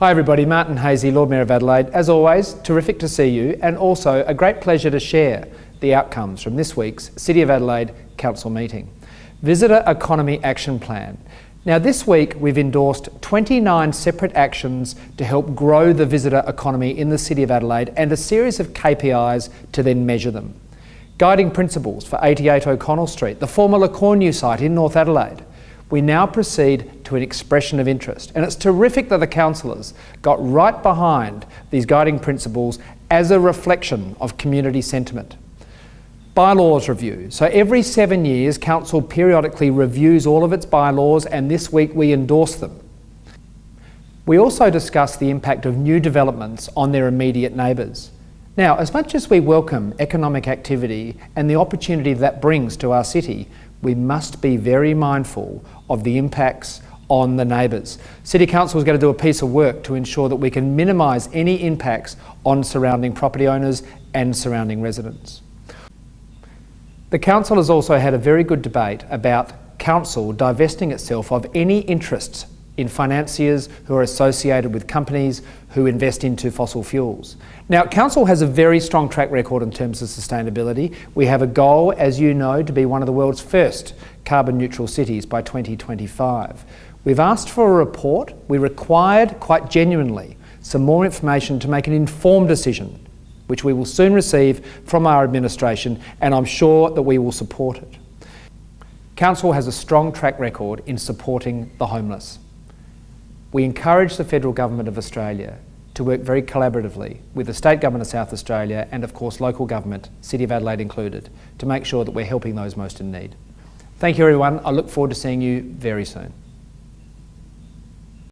Hi everybody, Martin Haese, Lord Mayor of Adelaide. As always, terrific to see you and also a great pleasure to share the outcomes from this week's City of Adelaide Council meeting. Visitor Economy Action Plan. Now this week we've endorsed 29 separate actions to help grow the visitor economy in the City of Adelaide and a series of KPIs to then measure them. Guiding principles for 88 O'Connell Street, the former Le Cornu site in North Adelaide, we now proceed to an expression of interest. And it's terrific that the councillors got right behind these guiding principles as a reflection of community sentiment. Bylaws review. So every seven years, council periodically reviews all of its bylaws and this week we endorse them. We also discuss the impact of new developments on their immediate neighbours. Now, as much as we welcome economic activity and the opportunity that brings to our city, we must be very mindful of the impacts on the neighbours. City Council is going to do a piece of work to ensure that we can minimise any impacts on surrounding property owners and surrounding residents. The Council has also had a very good debate about Council divesting itself of any interests in financiers who are associated with companies who invest into fossil fuels. Now, Council has a very strong track record in terms of sustainability. We have a goal, as you know, to be one of the world's first carbon neutral cities by 2025. We've asked for a report. We required, quite genuinely, some more information to make an informed decision, which we will soon receive from our administration, and I'm sure that we will support it. Council has a strong track record in supporting the homeless. We encourage the Federal Government of Australia to work very collaboratively with the State Government of South Australia and of course local government, City of Adelaide included, to make sure that we're helping those most in need. Thank you everyone, I look forward to seeing you very soon.